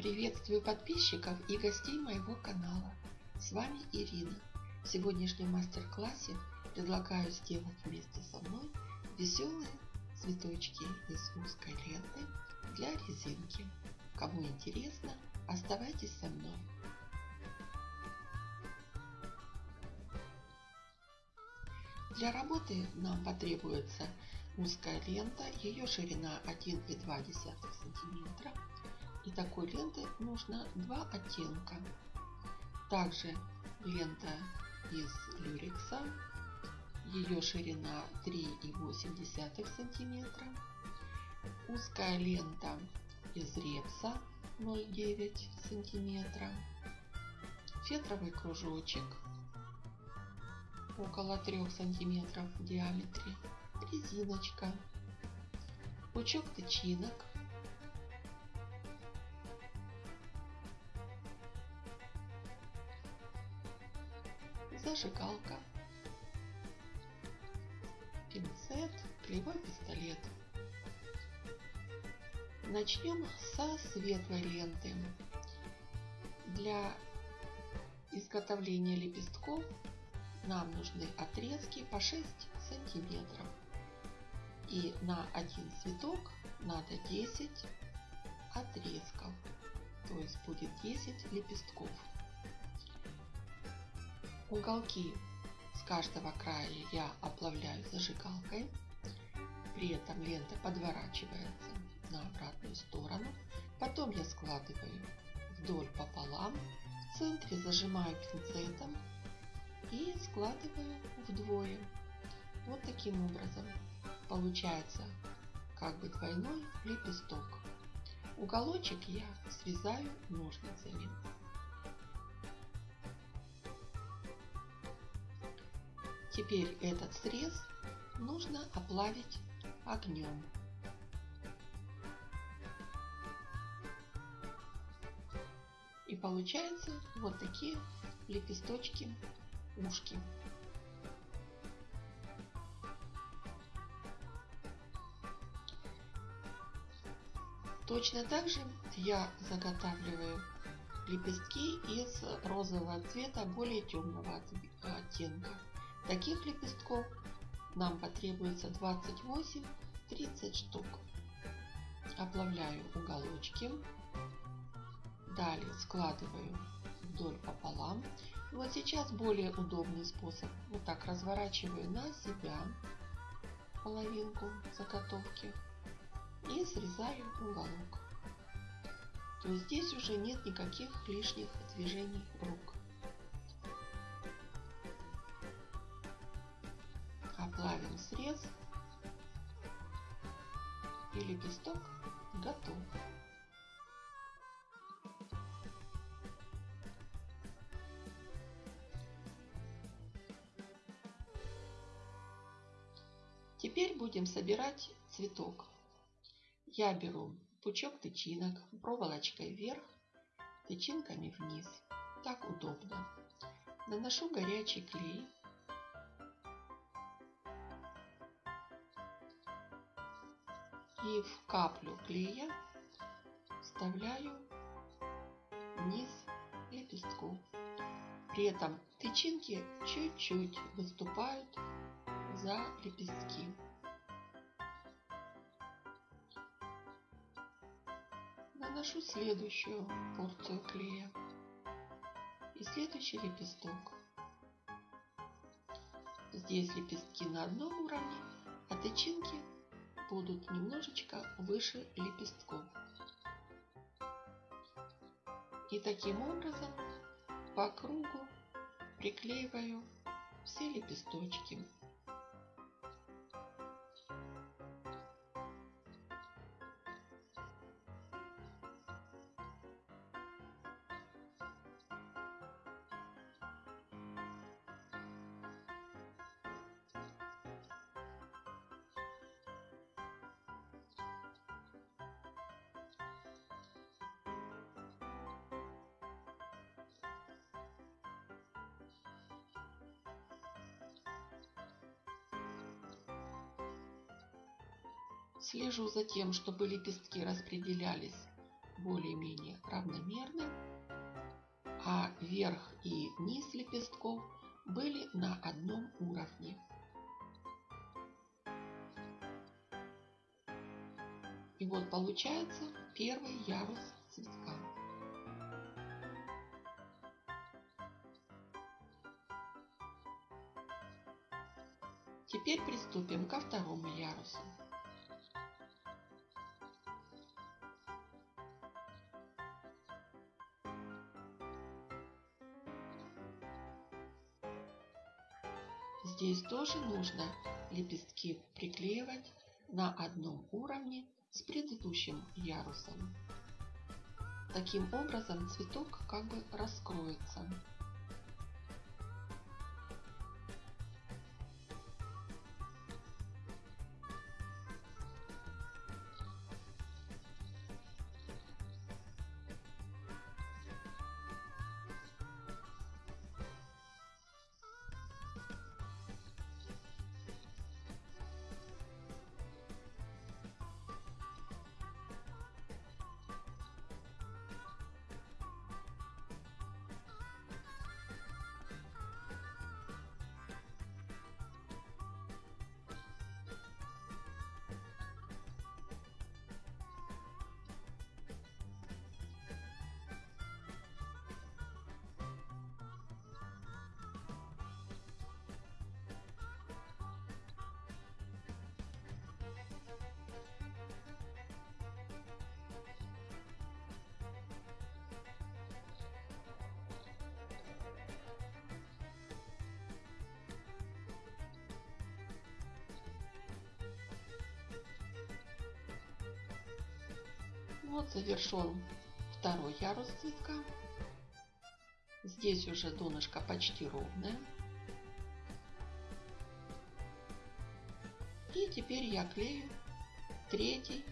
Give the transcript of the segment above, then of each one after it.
Приветствую подписчиков и гостей моего канала. С вами Ирина. В сегодняшнем мастер-классе предлагаю сделать вместе со мной веселые цветочки из узкой ленты для резинки. Кому интересно, оставайтесь со мной. Для работы нам потребуется узкая лента, ее ширина 1,2 см. И такой ленты нужно два оттенка. Также лента из люрекса, ее ширина 3,8 см. Узкая лента из репса 0,9 см. Фетровый кружочек около 3 сантиметров в диаметре, резиночка, пучок тычинок, зажигалка, пинцет, клеевой пистолет. Начнем со светлой ленты. Для изготовления лепестков нам нужны отрезки по 6 сантиметров. И на один цветок надо 10 отрезков. То есть будет 10 лепестков. Уголки с каждого края я оплавляю зажигалкой. При этом лента подворачивается на обратную сторону. Потом я складываю вдоль пополам. В центре зажимаю пинцетом и складываю вдвое. Вот таким образом получается как бы двойной лепесток. Уголочек я срезаю ножницами. Теперь этот срез нужно оплавить огнем. И получается вот такие лепесточки ушки. Точно так же я заготавливаю лепестки из розового цвета более темного оттенка. Таких лепестков нам потребуется 28-30 штук. Оплавляю уголочки. Далее складываю вдоль пополам. Вот сейчас более удобный способ. Вот так разворачиваю на себя половинку заготовки и срезаю уголок. То есть здесь уже нет никаких лишних движений рук. Срез и лепесток готов. Теперь будем собирать цветок. Я беру пучок тычинок проволочкой вверх, тычинками вниз. Так удобно. Наношу горячий клей. И в каплю клея вставляю низ лепестков. При этом тычинки чуть-чуть выступают за лепестки. Наношу следующую порцию клея и следующий лепесток. Здесь лепестки на одном уровне, а тычинки будут немножечко выше лепестков. И таким образом по кругу приклеиваю все лепесточки. Слежу за тем, чтобы лепестки распределялись более-менее равномерны, а верх и низ лепестков были на одном уровне. И вот получается первый ярус Здесь тоже нужно лепестки приклеивать на одном уровне с предыдущим ярусом. Таким образом цветок как бы раскроется. Вот завершен второй ярус цветка. Здесь уже донышко почти ровное. И теперь я клею третий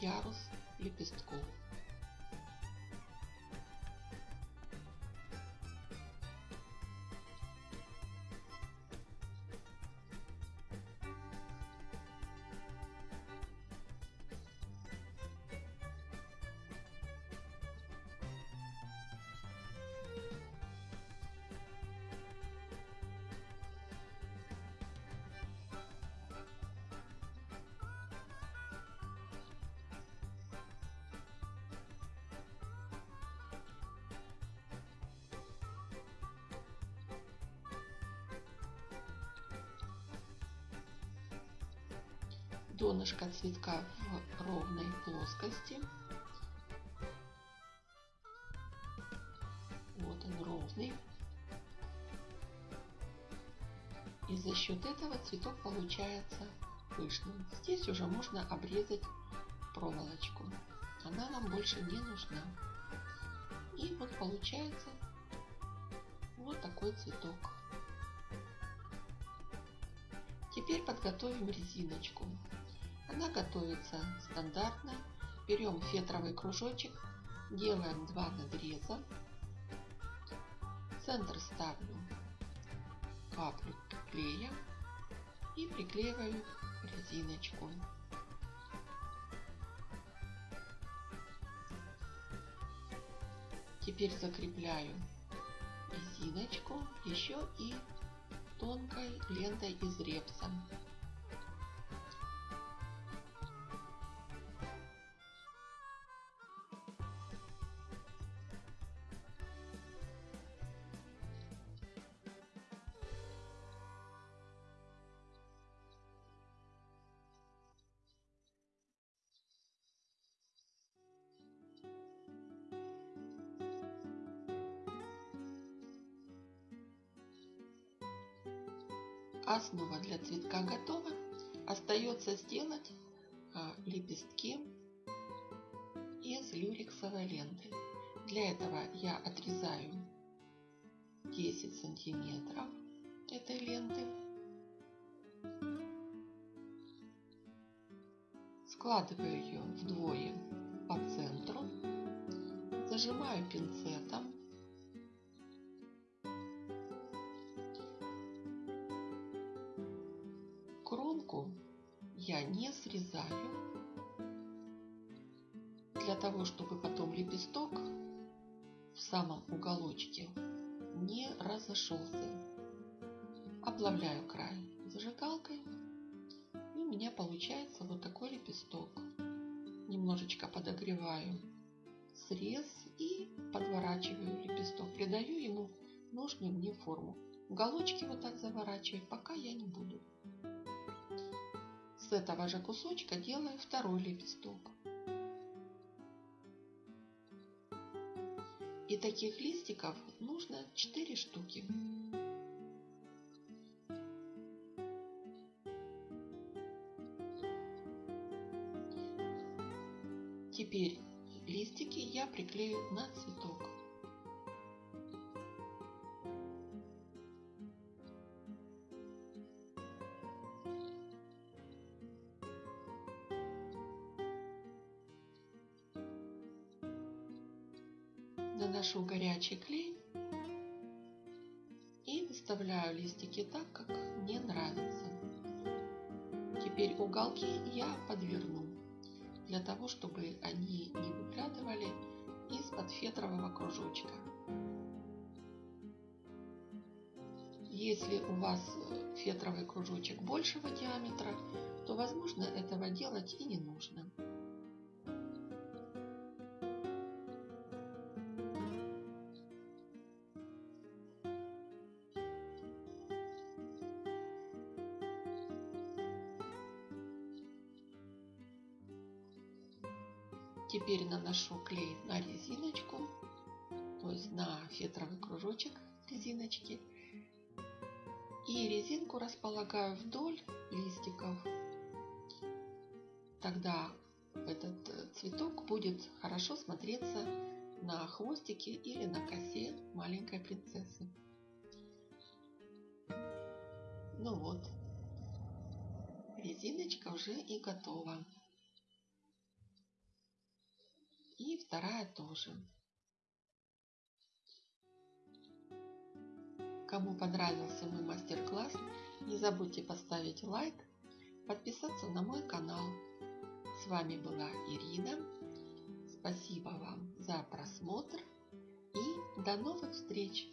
ярус лепестков. Донышко цветка в ровной плоскости. Вот он ровный. И за счет этого цветок получается пышным. Здесь уже можно обрезать проволочку. Она нам больше не нужна. И вот получается вот такой цветок. Теперь подготовим резиночку. Она готовится стандартно. Берем фетровый кружочек, делаем два надреза. Центр ставлю каплю клея и приклеиваю резиночку. Теперь закрепляю резиночку еще и тонкой лентой из репса. Основа для цветка готова. Остается сделать а, лепестки из люрексовой ленты. Для этого я отрезаю 10 сантиметров этой ленты. Складываю ее вдвое по центру. Зажимаю пинцетом я не срезаю. Для того, чтобы потом лепесток в самом уголочке не разошелся. Облавляю край зажигалкой. И у меня получается вот такой лепесток. Немножечко подогреваю срез и подворачиваю лепесток. Придаю ему нужную мне форму. Уголочки вот так заворачивать пока я не буду. С этого же кусочка делаю второй лепесток. И таких листиков нужно 4 штуки. Теперь листики я приклею на цветок. Горячий клей и выставляю листики так, как мне нравится. Теперь уголки я подверну, для того, чтобы они не выглядывали из-под фетрового кружочка. Если у вас фетровый кружочек большего диаметра, то возможно этого делать и не нужно. Теперь наношу клей на резиночку, то есть на фетровый кружочек резиночки. И резинку располагаю вдоль листиков. Тогда этот цветок будет хорошо смотреться на хвостике или на косе маленькой принцессы. Ну вот, резиночка уже и готова. И вторая тоже. Кому понравился мой мастер-класс, не забудьте поставить лайк, подписаться на мой канал. С вами была Ирина. Спасибо вам за просмотр и до новых встреч!